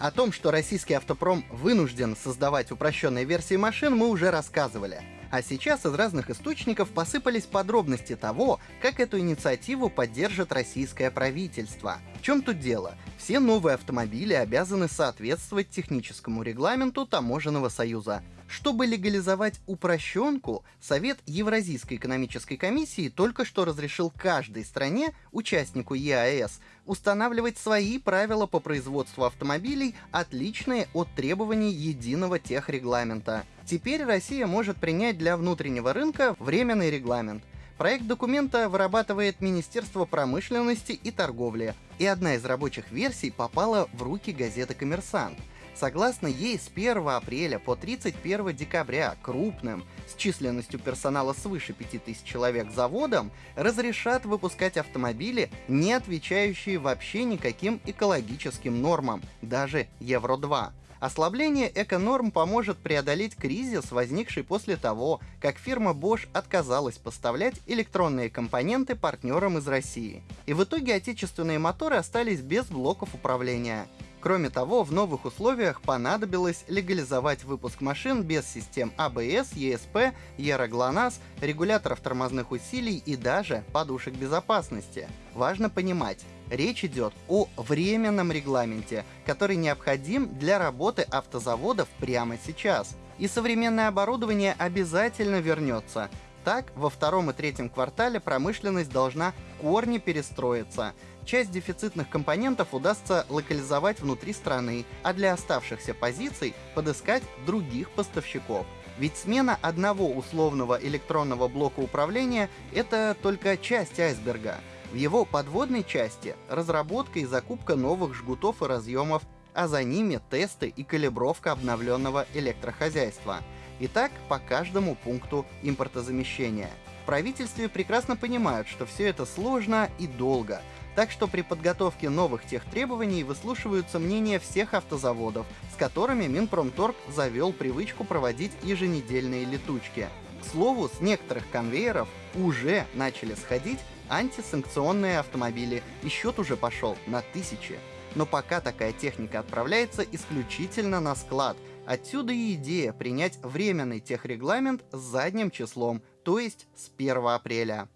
О том, что российский автопром вынужден создавать упрощенные версии машин, мы уже рассказывали. А сейчас из разных источников посыпались подробности того, как эту инициативу поддержит российское правительство. В чем тут дело? Все новые автомобили обязаны соответствовать техническому регламенту Таможенного союза. Чтобы легализовать упрощенку, Совет Евразийской экономической комиссии только что разрешил каждой стране, участнику ЕАЭС, устанавливать свои правила по производству автомобилей, отличные от требований единого техрегламента. Теперь Россия может принять для внутреннего рынка временный регламент. Проект документа вырабатывает Министерство промышленности и торговли, и одна из рабочих версий попала в руки газеты «Коммерсант». Согласно ей, с 1 апреля по 31 декабря крупным, с численностью персонала свыше 5000 человек заводам, разрешат выпускать автомобили, не отвечающие вообще никаким экологическим нормам, даже Евро-2. Ослабление эко-норм поможет преодолеть кризис, возникший после того, как фирма Bosch отказалась поставлять электронные компоненты партнерам из России. И в итоге отечественные моторы остались без блоков управления. Кроме того, в новых условиях понадобилось легализовать выпуск машин без систем ABS, ESP, ERA-GLONASS, регуляторов тормозных усилий и даже подушек безопасности. Важно понимать, речь идет о временном регламенте, который необходим для работы автозаводов прямо сейчас. И современное оборудование обязательно вернется, так, во втором и третьем квартале промышленность должна корни перестроиться. Часть дефицитных компонентов удастся локализовать внутри страны, а для оставшихся позиций подыскать других поставщиков. Ведь смена одного условного электронного блока управления — это только часть айсберга. В его подводной части — разработка и закупка новых жгутов и разъемов, а за ними тесты и калибровка обновленного электрохозяйства — Итак, по каждому пункту импортозамещения. В правительстве прекрасно понимают, что все это сложно и долго, так что при подготовке новых тех требований выслушиваются мнения всех автозаводов, с которыми Минпромторг завел привычку проводить еженедельные летучки. К слову, с некоторых конвейеров уже начали сходить антисанкционные автомобили, и счет уже пошел на тысячи. Но пока такая техника отправляется исключительно на склад – Отсюда и идея принять временный техрегламент с задним числом, то есть с 1 апреля.